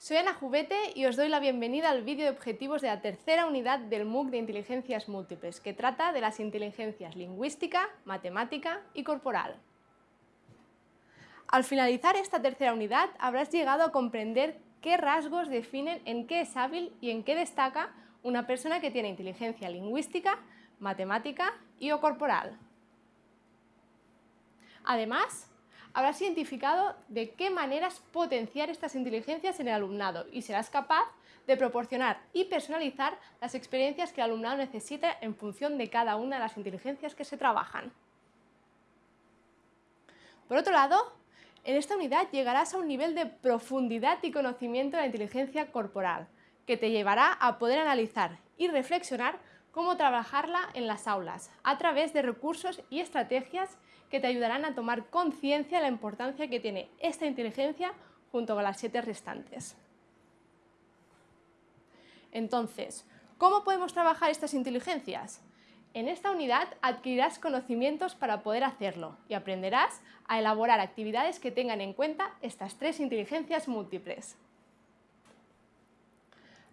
Soy Ana Jubete y os doy la bienvenida al vídeo de objetivos de la tercera unidad del MOOC de Inteligencias Múltiples, que trata de las inteligencias lingüística, matemática y corporal. Al finalizar esta tercera unidad habrás llegado a comprender qué rasgos definen en qué es hábil y en qué destaca una persona que tiene inteligencia lingüística, matemática y o corporal. Además, habrás identificado de qué maneras potenciar estas inteligencias en el alumnado y serás capaz de proporcionar y personalizar las experiencias que el alumnado necesita en función de cada una de las inteligencias que se trabajan. Por otro lado, en esta unidad llegarás a un nivel de profundidad y conocimiento de la inteligencia corporal, que te llevará a poder analizar y reflexionar cómo trabajarla en las aulas, a través de recursos y estrategias que te ayudarán a tomar conciencia de la importancia que tiene esta inteligencia junto con las siete restantes. Entonces, ¿cómo podemos trabajar estas inteligencias? En esta unidad adquirirás conocimientos para poder hacerlo y aprenderás a elaborar actividades que tengan en cuenta estas tres inteligencias múltiples.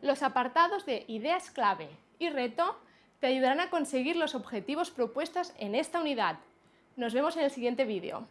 Los apartados de ideas clave y reto te ayudarán a conseguir los objetivos propuestos en esta unidad. Nos vemos en el siguiente vídeo.